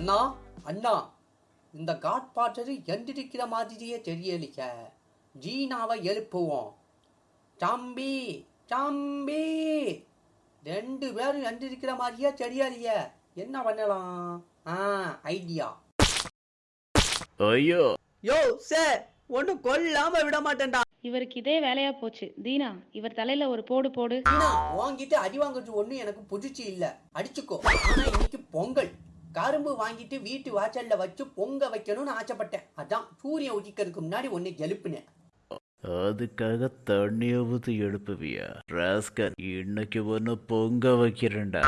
அண்ணா அண்ணா இந்த காட்பாட்டரு எந்திரிக்கிற மாதிரியே தெரியலைக்க. ஜீனாவை எழுப்புவோம். தம்பி தம்பி! ரெண்டு பேரும் எந்திரிக்கிற மாதிரியே தெரியலையே. என்ன பண்ணலாம்? ஆ ஐடியா. ஐயோ! யோ சார் ஒன்றும் கொல்லாம விட மாட்டேன்டா. இவருக்கு இதே வேலையா போச்சு. தீனா இவர் தலையில ஒரு போடு போடு. வாங்கிட்டு அடி வாங்குறது ஒன்றும் எனக்கு புதுச்சு இல்லை. அடிச்சுக்கோ. ஆனா இன்னைக்கு பொங்கல். கரும்பு வாங்கிட்டு வீட்டு வாசல்ல வச்சு பொங்க வைக்கணும்னு ஆசைப்பட்டேன். அதான் சூரியன் உதிக்கிறதுக்கு முன்னாடி ஒன்று எழுப்புனேன். அதுக்காக தண்ணிய ஊத்தி எழுப்புவியா? ராஸ்கர் இன்னைக்கு ஒன்று பொங்க வைக்கிறேன்டா.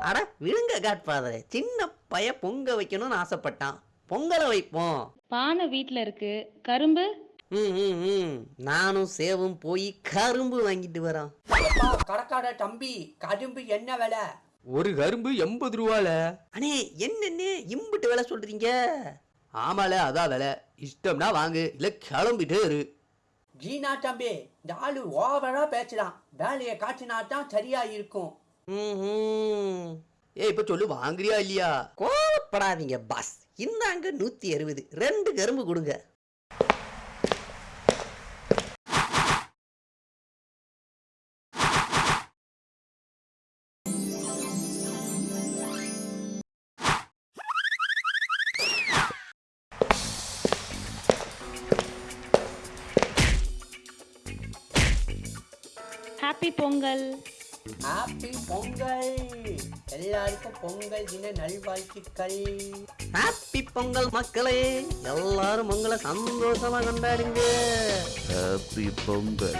அட விடுங்க காட்பாதரே சின்ன பைய பொங்க வைக்கணும்னு ஆசைப்பட்டான். பொங்கலை வைப்போம். பானை வீட்ல இருக்கு. கரும்பு? ம் ம் ம். நானும் சேவும் போய் கரும்பு வாங்கிட்டு வரோம். எப்பா கடக்கார தம்பி கரும்பு என்ன விலை? ஒரு கரும்பு எண்பது ரூபால. அண்ணே என்னண்ணே இம்புட்டு விலை சொல்றீங்க? ஆமால அதான் விலை. இஷ்டம்னா வாங்கு இல்ல கிளம்பிட்டே இரு. ஜீனா தம்பி இந்த ஆளு ஓவரா பேசுறான். வேலையை காட்டினா தான் சரியா இருக்கும். ஏய் இப்ப சொல்லு வாங்குறியா இல்லையா? கோவப்படாதீங்க பாஸ். இந்தாங்க நூத்தி அறுபது. ரெண்டு கரும்பு கொடுங்க. ஹாப்பி பொங்கல் ஹாப்பி பொங்கல் எல்லாருக்கும் பொங்கல் தின நல்வாழ்த்துக்கள். ஹாப்பி பொங்கல் மக்களே எல்லாரும் பொங்கலை சந்தோஷமா கொண்டாடுங்க. ஹாப்பி பொங்கல்